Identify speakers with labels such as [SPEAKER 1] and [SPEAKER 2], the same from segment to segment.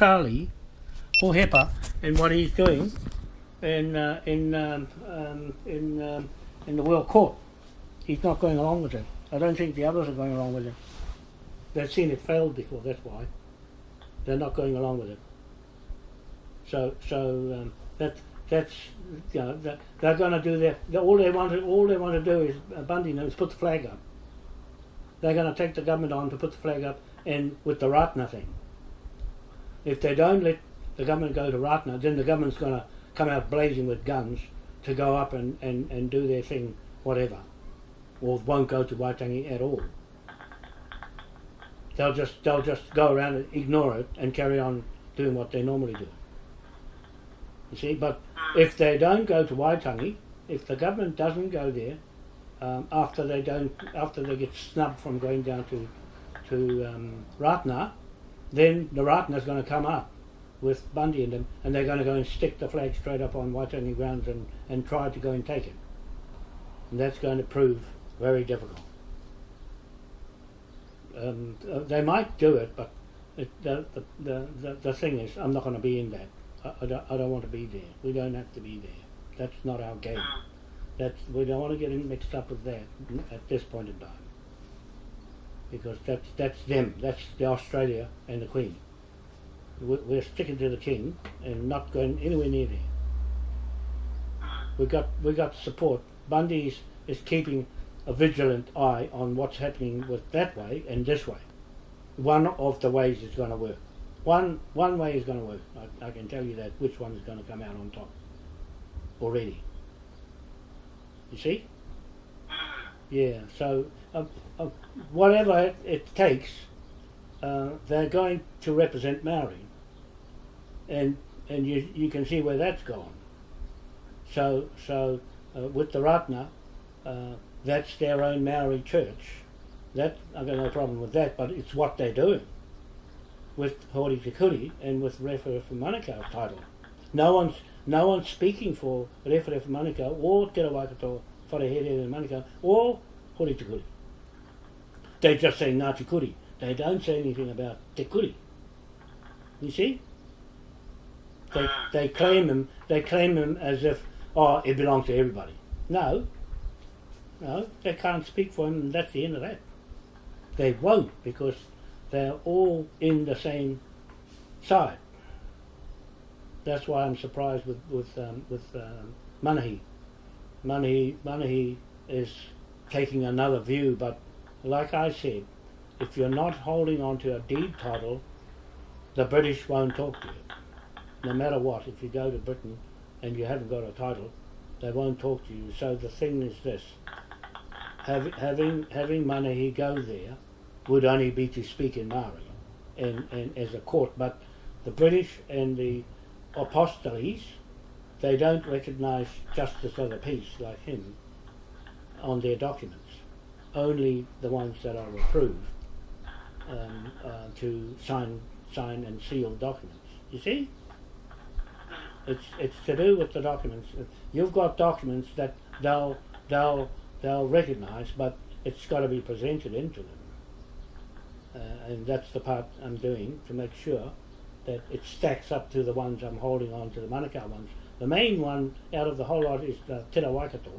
[SPEAKER 1] Charlie Hohepa and what he's doing in uh, in um, um, in um, in the World Court. He's not going along with it. I don't think the others are going along with it. They've seen it failed before. That's why they're not going along with it. So so um, that that's you know that they're going to do their all they want to all they want to do is uh, Bundy knows put the flag up. They're going to take the government on to put the flag up and with the Ratana thing. If they don't let the government go to Ratana, then the government's going to come out blazing with guns to go up and, and, and do their thing, whatever. Or won't go to Waitangi at all. They'll just they'll just go around and ignore it and carry on doing what they normally do. You see, but if they don't go to Waitangi, if the government doesn't go there, um, after they don't after they get snubbed from going down to to um, Ratana, then the is going to come up with Bundy and them, and they're going to go and stick the flag straight up on Waitangi grounds and, and try to go and take it. And that's going to prove very difficult. Um, uh, they might do it, but it, the, the, the, the, the thing is, I'm not going to be in that. I, I, don't, I don't want to be there. We don't have to be there. That's not our game. That's we don't want to get mixed up with that at this point in time. Because that's that's them. That's the Australia and the Queen. We're, sticking to the King and not going anywhere near there. We got we got support. Bundy is, is keeping a vigilant eye on what's happening with that way and this way. One of the ways is going to work. One one way is going to work. I, I can tell you that which one is going to come out on top already. You see? Yeah. So uh, uh, whatever it, it takes, uh, they're going to represent Maori, and and you you can see where that's gone. So so uh, with the Ratana, uh, that's their own Maori church. That I've got no problem with that, but it's what they're doing with Hori Te Kuri and with Rewhere for Manukau title. No one's no one's speaking for Rewhere for Manukau or Te Rawaikato Wharehere and Manukau or Hori Te Kuri. They just say Ngāti Kuri. They don't say anything about Te Kuri. You see? They, they claim them. they claim them as if oh it belongs to everybody. No. No, they can't speak for him and that's the end of that. They won't because they're all in the same side. That's why I'm surprised with with um, with um, Manahi. Manahi Manahi is taking another view, but like I said, if you're not holding on to a deed title, the British won't talk to you. No matter what, if you go to Britain and you haven't got a title, they won't talk to you. So the thing is this: having having having Manahi go there would only be to speak in Maori and, and as a court. But the British and the apostilles, they don't recognise justice of the peace like him on their documents. Only the ones that are approved um, uh, to sign, sign and seal documents. You see? It's it's to do with the documents. You've got documents that they'll they'll they'll recognise, but it's got to be presented into them uh, and that's the part I'm doing to make sure that it stacks up to the ones I'm holding on to the Manukau ones. The main one out of the whole lot is the Te Waikato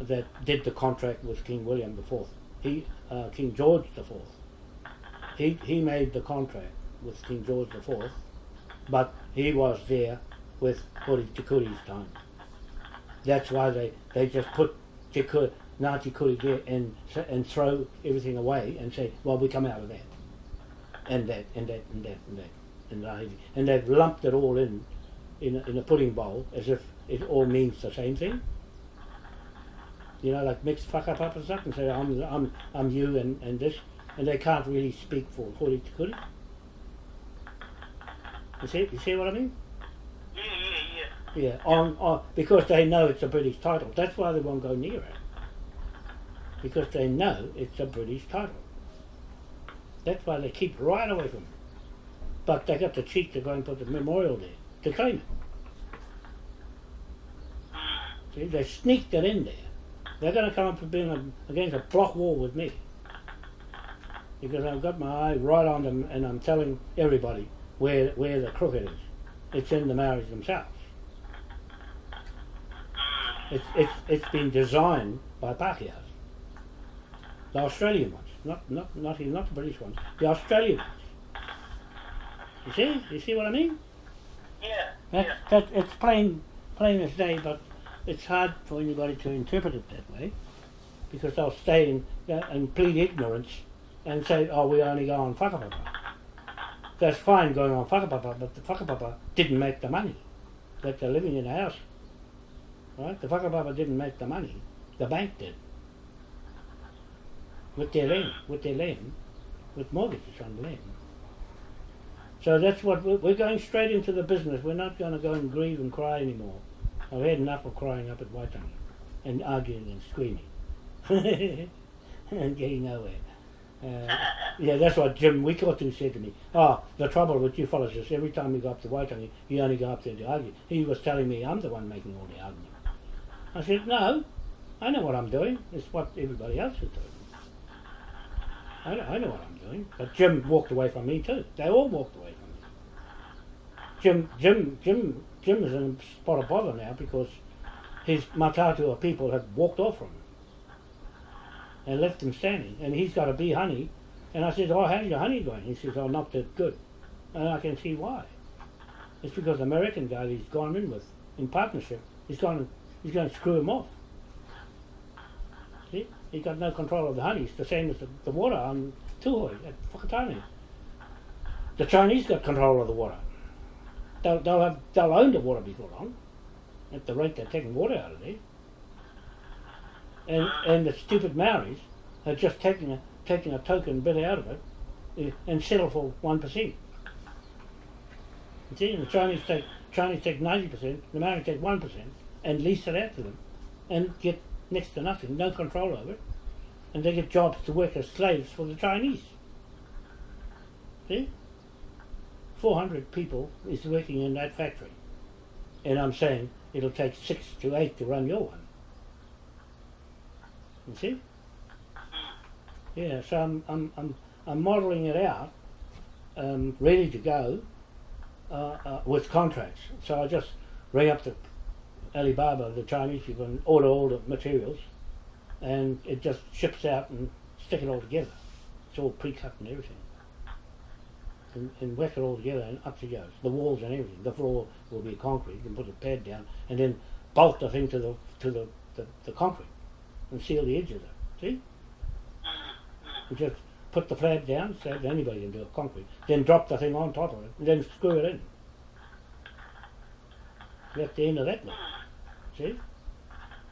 [SPEAKER 1] that did the contract with King William IV. He, uh, King George IV. He, he made the contract with King George IV, but he was there with Hori Te Kuri's time. That's why they, they just put Te Kuri, Ngāti Kuri there and, and throw everything away and say, well, we come out of that. And that, and that, and that, and that. And, that. and they've lumped it all in, in a, in a pudding bowl as if it all means the same thing. You know, like mix fuck up up and stuff and say, I'm, I'm, I'm you and, and this. And they can't really speak for Hori Kuri. You see, you see what I mean?
[SPEAKER 2] Yeah, yeah, yeah.
[SPEAKER 1] Yeah, on, on, because they know it's a British title. That's why they won't go near it because they know it's a British title. That's why they keep right away from it. But they got the cheek to go and put the memorial there it. See, they sneaked it in there. They're going to come up being against a block wall with me. Because I've got my eye right on them and I'm telling everybody where where the crooked is. It's in the Maoris themselves. It's it's it's been designed by Pākehās. The Australian ones, not not not not the British ones. The Australian ones. You see? You see what I mean?
[SPEAKER 2] Yeah.
[SPEAKER 1] That,
[SPEAKER 2] yeah.
[SPEAKER 1] that it's plain plain as day, but it's hard for anybody to interpret it that way because they'll stay in, uh, and plead ignorance and say, "Oh, we only go on whakapapa." That's fine going on whakapapa, but the whakapapa didn't make the money that they're living in a house. Right? The whakapapa didn't make the money. The bank did. With their land, with their land, with mortgages on the land. So that's what we're, going straight into the business. We're not going to go and grieve and cry anymore. I've had enough of crying up at Waitangi and arguing and screaming and getting nowhere. Uh, yeah, that's what Jim Wikotu said to me. Oh, the trouble with you fellas is every time you go up to Waitangi, you only go up there to argue. He was telling me I'm the one making all the argument. I said, no, I know what I'm doing. It's what everybody else is doing. I know, I know what I'm doing. But Jim walked away from me too. They all walked away from me. Jim, Jim, Jim, Jim is in a spot of bother now because his Matatua people have walked off from him and left him standing. And he's got a bee honey. And I said, oh, how's your honey going? He says, oh, not that good. And I can see why. It's because the American guy he's gone in with, in partnership, he's gone, he's going to screw him off. See? He's got no control of the honey. It's the same as the, the water on Tuhoe at Whakatane. The Chinese got control of the water. They'll, they'll, have, they'll own the water before long, at the rate they're taking water out of there. And, and the stupid Maoris are just taking a, taking a token bit out of it eh, and settle for 1%. You see, the Chinese take, Chinese take 90%, the Maoris take 1% and lease it out to them and get next to nothing, no control over it. And they get jobs to work as slaves for the Chinese. See? 400 people is working in that factory. And I'm saying it'll take six to eight to run your one. You see? Yeah, so I'm, I'm, I'm, I'm modelling it out, um, ready to go uh, uh, with contracts. So I just ring up the Alibaba, the Chinese people, and order all the materials, and it just ships out and stick it all together. It's all pre-cut and everything. And, and whack it all together and up she goes. The walls and everything. The floor will be concrete. You can put a pad down and then bolt the thing to the to the, the, the concrete and seal the edges of it. See? You just put the flab down, so anybody can do it, concrete. Then drop the thing on top of it, and then screw it in. That's the end of that one. See?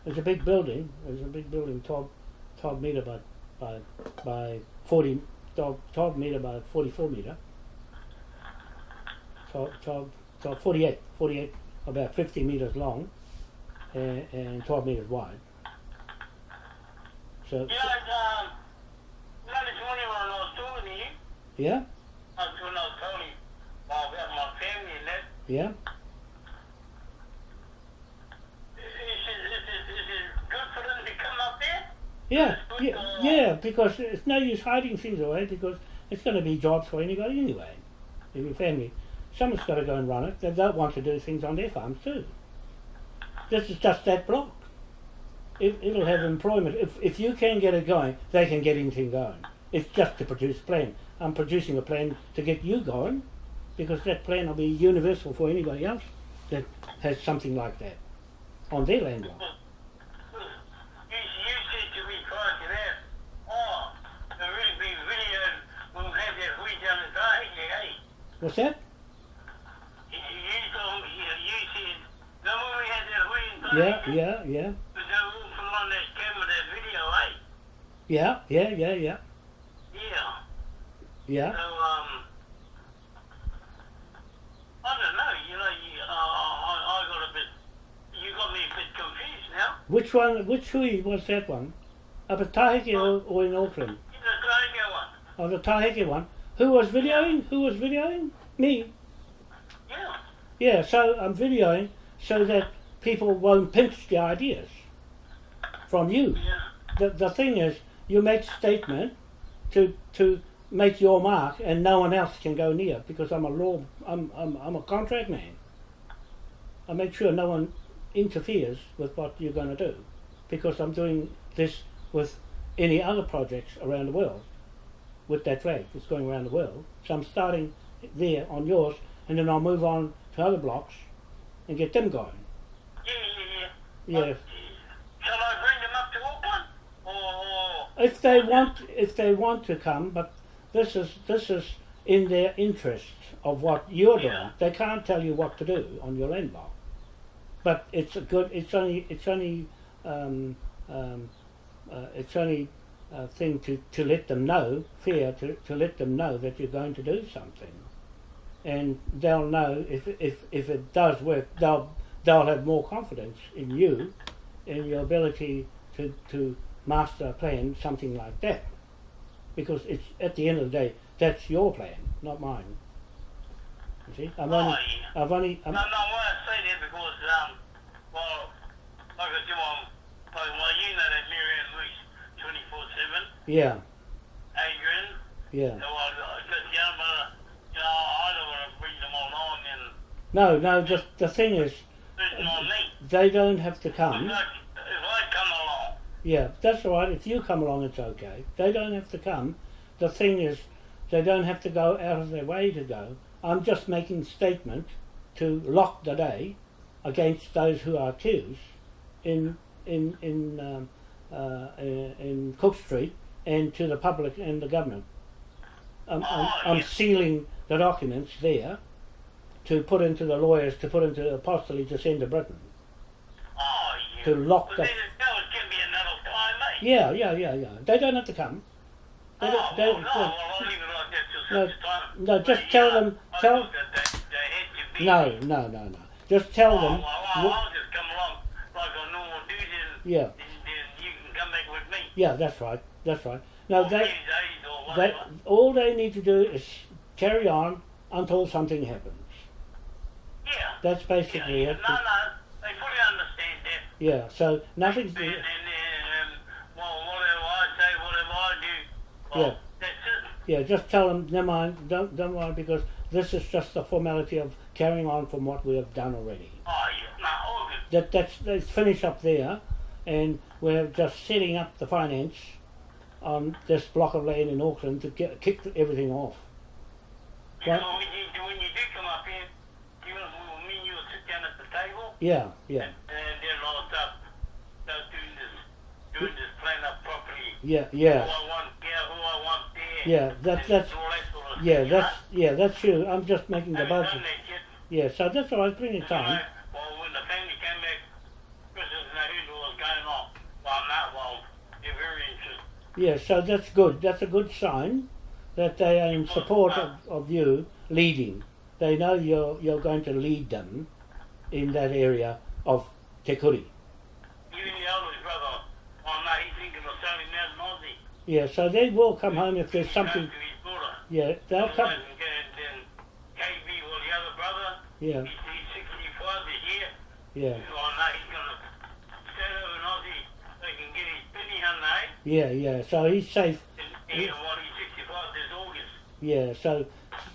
[SPEAKER 1] It's a big building. It's a big building, 12, 12 metre by, by, by 40, 12, 12 metre by 44 metre. 12, 12, 12, 48, 48, about 50 metres long and, and 12 metres wide. So,
[SPEAKER 2] You know, um, you know this morning when I was talking to you,
[SPEAKER 1] yeah,
[SPEAKER 2] I was when I was telling you about my family and that,
[SPEAKER 1] yeah.
[SPEAKER 2] is it, is it, is it good for them to come up there?
[SPEAKER 1] Yeah, yeah, because it's no use hiding things away because it's going to be jobs for anybody anyway. In your family, someone's got to go and run it. They don't want to do things on their farms too. This is just that block. It, it'll have employment. If, if you can get it going, they can get anything going. It's just to produce a plan. I'm producing a plan to get you going because that plan will be universal for anybody else that has something like that on their land. lot.
[SPEAKER 2] You, you said to me prior to that, oh, the really big video will have that wheat down the side, hey.
[SPEAKER 1] What's that?
[SPEAKER 2] You, you told me, you, you said, remember we had that
[SPEAKER 1] Yeah, yeah, yeah.
[SPEAKER 2] Was that all from on that camera, that video, eh?
[SPEAKER 1] Yeah, yeah, yeah, yeah,
[SPEAKER 2] Yeah.
[SPEAKER 1] yeah.
[SPEAKER 2] So, um, I don't know, you know, you, uh, I, I got a bit, you got me a bit confused now.
[SPEAKER 1] Which one? Which hui was that one? Up at Tahiti or, or in Auckland?
[SPEAKER 2] The radio one.
[SPEAKER 1] Oh, the Tahiti one. Who was videoing? Who was videoing? Me.
[SPEAKER 2] Yeah.
[SPEAKER 1] Yeah. So I'm videoing so that people won't pinch the ideas from you.
[SPEAKER 2] Yeah.
[SPEAKER 1] The the thing is, you make a statement to to make your mark and no one else can go near because I'm a law I'm, I'm, I'm a contract man. I make sure no one interferes with what you're going to do because I'm doing this with any other projects around the world with that flag. that's going around the world. So I'm starting there on yours and then I'll move on to other blocks and get them going.
[SPEAKER 2] Yeah, yeah, yeah.
[SPEAKER 1] Yeah.
[SPEAKER 2] Shall I bring them up to Auckland? Or, or
[SPEAKER 1] If they want if they want to come, but this is this is in their interest of what you're doing.
[SPEAKER 2] Yeah.
[SPEAKER 1] They can't tell you what to do on your land block. But it's a good. It's only. It's only. Um, um, uh, it's only thing to, to let them know, fear, to, to let them know that you're going to do something, and they'll know if if if it does work, they'll they'll have more confidence in you, in your ability to to master a plan, something like that, because it's at the end of the day that's your plan, not mine. You see, I've only. I've only, I'm,
[SPEAKER 2] No, no, I say that because, um, well, like I said, well, well, you know that Marianne Lewis 24 7,
[SPEAKER 1] yeah,
[SPEAKER 2] Adrian,
[SPEAKER 1] yeah.
[SPEAKER 2] so yeah, but, you know, I don't want to bring them all on and
[SPEAKER 1] No, no. The the thing is,
[SPEAKER 2] listen on me.
[SPEAKER 1] they don't have to
[SPEAKER 2] If
[SPEAKER 1] come.
[SPEAKER 2] I, if I come along,
[SPEAKER 1] Yeah, that's all right. If you come along, it's okay. They don't have to come. The thing is, they don't have to go out of their way to go. I'm just making statement to lock the day against those who are accused in in in um, uh, in in Cook Street and to the public and the government. I'm, I'm,
[SPEAKER 2] Oh,
[SPEAKER 1] I'm sealing the documents there to put into the lawyers to put into the apostolate to send to Britain.
[SPEAKER 2] oh, yeah.
[SPEAKER 1] To lock
[SPEAKER 2] but
[SPEAKER 1] the-
[SPEAKER 2] that was going to another time, mate.
[SPEAKER 1] Yeah, yeah, yeah, yeah. They don't have to come. They
[SPEAKER 2] Oh,
[SPEAKER 1] don't, they,
[SPEAKER 2] well, no, well, I'll leave it like that till
[SPEAKER 1] No, no, just tell
[SPEAKER 2] yeah,
[SPEAKER 1] them- tell-
[SPEAKER 2] they, they had to be.
[SPEAKER 1] No, no, no, no. Just tell
[SPEAKER 2] Oh,
[SPEAKER 1] them.
[SPEAKER 2] well, well, I'll just come along like I normal do then.
[SPEAKER 1] Yeah.
[SPEAKER 2] Then, then you can come back with me.
[SPEAKER 1] yeah, that's right. That's right. No,
[SPEAKER 2] Or
[SPEAKER 1] they, they, all they need to do is carry on until something happens.
[SPEAKER 2] Yeah.
[SPEAKER 1] That's basically
[SPEAKER 2] yeah.
[SPEAKER 1] it.
[SPEAKER 2] No, no, they fully understand that.
[SPEAKER 1] Yeah. So nothing's.
[SPEAKER 2] And, and, um, well, whatever I say, whatever I do, well,
[SPEAKER 1] Yeah.
[SPEAKER 2] that's it.
[SPEAKER 1] Yeah, just tell them. Never mind. Don't don't worry because this is just the formality of carrying on from what we have done already.
[SPEAKER 2] Oh, yeah, no, all good.
[SPEAKER 1] That that's let's finish up there, and we're just setting up the finance on this block of land in Auckland to get kick everything off. Right.
[SPEAKER 2] know, when you, when you do come up here, you me and you will sit down at the table,
[SPEAKER 1] Yeah, yeah,
[SPEAKER 2] and then I'll start, start doing this, doing this plan up properly.
[SPEAKER 1] yeah,
[SPEAKER 2] Who
[SPEAKER 1] yeah,
[SPEAKER 2] I want here, who I want there.
[SPEAKER 1] yeah. That
[SPEAKER 2] and
[SPEAKER 1] that's
[SPEAKER 2] that
[SPEAKER 1] yeah, that's yeah, that's you. I'm just making the budget.
[SPEAKER 2] done that yet.
[SPEAKER 1] Yeah, so that's all right. Plenty of time.
[SPEAKER 2] well, when the family came back, Christmas and who knew what was going on. Well, not well. They're very
[SPEAKER 1] Yeah, so that's good. That's a good sign that they are in support of, of you leading. They know you're you're going to lead them in that area of Te Kuri.
[SPEAKER 2] Even the eldest brother, no, he's thinking of selling that Aussie.
[SPEAKER 1] Yeah, so they will come home if there's something.
[SPEAKER 2] to his daughter.
[SPEAKER 1] Yeah, they'll come.
[SPEAKER 2] And then, then KB, well, the other brother,
[SPEAKER 1] Yeah,
[SPEAKER 2] he's, he's 65 this year.
[SPEAKER 1] yeah,
[SPEAKER 2] Oh no, he's going to sell over an Aussie so he can get his penny on there.
[SPEAKER 1] Yeah, yeah. So he's safe.
[SPEAKER 2] And, and while he's 65 this August.
[SPEAKER 1] Yeah, so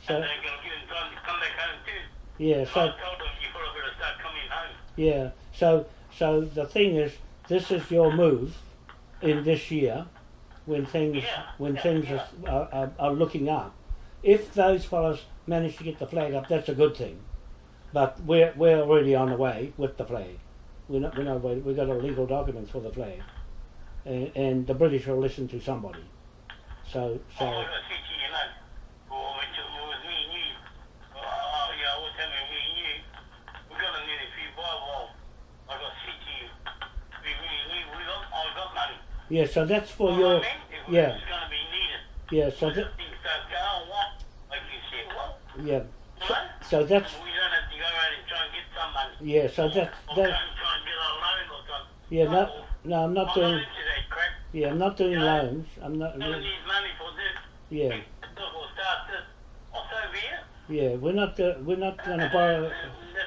[SPEAKER 1] so
[SPEAKER 2] and they're going to give him time to come back home too.
[SPEAKER 1] yeah,
[SPEAKER 2] So
[SPEAKER 1] so
[SPEAKER 2] I told him you probably better start coming home.
[SPEAKER 1] yeah, so so the thing is, this is your move in this year when things
[SPEAKER 2] Yeah,
[SPEAKER 1] when
[SPEAKER 2] yeah,
[SPEAKER 1] things
[SPEAKER 2] yeah.
[SPEAKER 1] Are, are, are looking up. If those fellas manage to get the flag up, that's a good thing. But we're we're already on the way with the flag. We're not we're not we've got a legal documents for the flag, and, and the British will listen to somebody. So so
[SPEAKER 2] I got to see to you, know. Well, when it was me and you, oh, oh, yeah, I was telling me and you, we got to need a few buy well. I got to see to you. We really need, we got, I got money.
[SPEAKER 1] yeah, so that's for
[SPEAKER 2] Well,
[SPEAKER 1] your
[SPEAKER 2] I mean,
[SPEAKER 1] yeah
[SPEAKER 2] going to be needed.
[SPEAKER 1] yeah so that,
[SPEAKER 2] things start going, what? Like you said, well,
[SPEAKER 1] yeah so, so that's
[SPEAKER 2] we don't have to go around and try and get some money.
[SPEAKER 1] yeah so that
[SPEAKER 2] or
[SPEAKER 1] that
[SPEAKER 2] go try and get a loan or something.
[SPEAKER 1] yeah no no I'm not doing
[SPEAKER 2] not into that crap.
[SPEAKER 1] Yeah I'm not doing
[SPEAKER 2] Yeah.
[SPEAKER 1] loans I'm not
[SPEAKER 2] need money for this.
[SPEAKER 1] yeah
[SPEAKER 2] We'll start this. What's over here?
[SPEAKER 1] yeah we're not go, we're not going to borrow
[SPEAKER 2] That's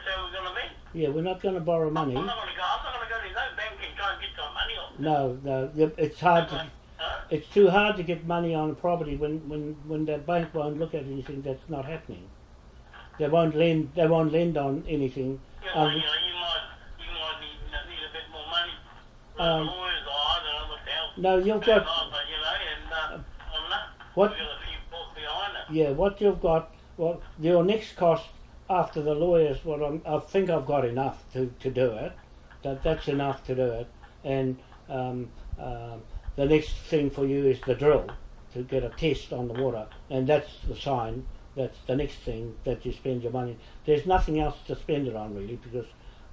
[SPEAKER 2] how we're going to be.
[SPEAKER 1] yeah we're not going to borrow money
[SPEAKER 2] I'm not going to go. I'm not going to go to no bank and try and get some money off.
[SPEAKER 1] no no it's hard to
[SPEAKER 2] Huh?
[SPEAKER 1] it's too hard to get money on a property when, when, when the bank won't look at anything that's not happening. They won't lend. They won't lend on anything.
[SPEAKER 2] Yeah, well,
[SPEAKER 1] Um,
[SPEAKER 2] you know, you might, you might need, need a bit more money.
[SPEAKER 1] Um, No, you've got
[SPEAKER 2] on, but you know, and uh, that,
[SPEAKER 1] what?
[SPEAKER 2] we've got a few books behind it.
[SPEAKER 1] Yeah, what you've got. Well, your next cost after the lawyers. What I'm, I think I've got enough to, to do it. That that's enough to do it. And um, um, the next thing for you is the drill to get a test on the water, and that's the sign. That's the next thing that you spend your money. There's nothing else to spend it on really because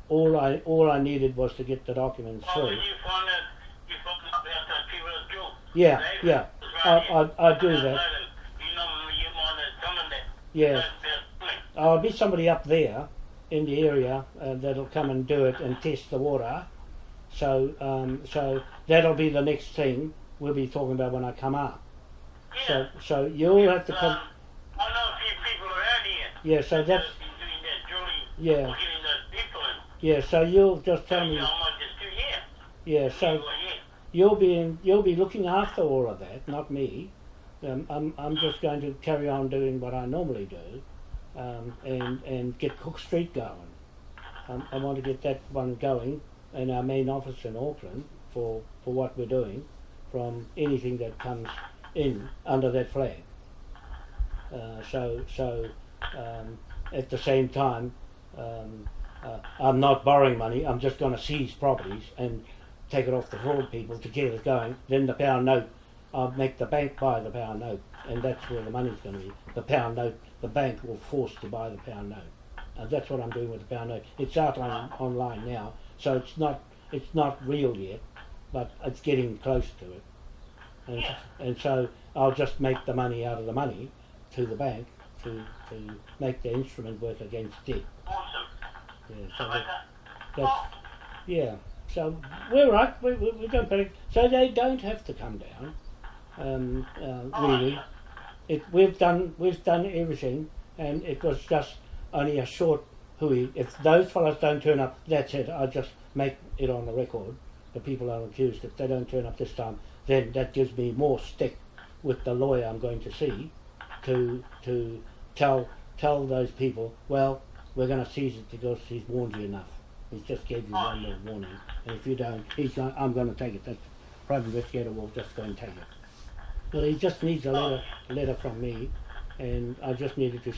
[SPEAKER 1] all I all I needed was to get the documents
[SPEAKER 2] Oh,
[SPEAKER 1] through.
[SPEAKER 2] when you find that, you find out about that people that drill.
[SPEAKER 1] Yeah, yeah. I. I, I do that.
[SPEAKER 2] know You know, you might have coming there.
[SPEAKER 1] Yeah.
[SPEAKER 2] That's their thing.
[SPEAKER 1] I'll be somebody up there in the area uh, that'll come and do it and test the water. So, um, so that'll be the next thing we'll be talking about when I come up.
[SPEAKER 2] Yeah.
[SPEAKER 1] So, so you'll have to come.
[SPEAKER 2] Um, I know a few people around here.
[SPEAKER 1] Yeah. So that's
[SPEAKER 2] that's been doing that.
[SPEAKER 1] Yeah.
[SPEAKER 2] Getting those people in.
[SPEAKER 1] yeah. So you'll just tell me.
[SPEAKER 2] know, I might just do here.
[SPEAKER 1] Yeah. So
[SPEAKER 2] People are here.
[SPEAKER 1] You'll be in, you'll be looking after all of that, not me. Um, I'm I'm just going to carry on doing what I normally do, um, and and get Cook Street going. Um, I want to get that one going in our main office in Auckland for for what we're doing, from anything that comes in under that flag. Uh, so so um, at the same time, um, uh, I'm not borrowing money. I'm just going to seize properties and take it off the fraud people to get it going. Then the pound note, I'll make the bank buy the pound note, and that's where the money's going to be. The pound note, the bank will force to buy the pound note, and that's what I'm doing with the pound note. It's out on online now, so it's not it's not real yet, but it's getting close to it, and and so I'll just make the money out of the money to the bank to to make the instrument work against debt.
[SPEAKER 2] Awesome.
[SPEAKER 1] Yeah,
[SPEAKER 2] So
[SPEAKER 1] so
[SPEAKER 2] like
[SPEAKER 1] that,
[SPEAKER 2] that.
[SPEAKER 1] that's yeah. So we're right. We, we, we don't panic. So they don't have to come down. Um, uh, really, it we've done we've done everything, and it was just only a short hui. If those fellows don't turn up, that's it. I just make it on the record. The people are accused. If they don't turn up this time, then that gives me more stick with the lawyer I'm going to see to to tell tell those people. Well, we're going to seize it because he's warned you enough. He's just gave you oh, one little warning, and if you don't, he's going, I'm going to take it. That private investigator will just go and take it. But he just needs a oh. letter, letter from me, and I just needed to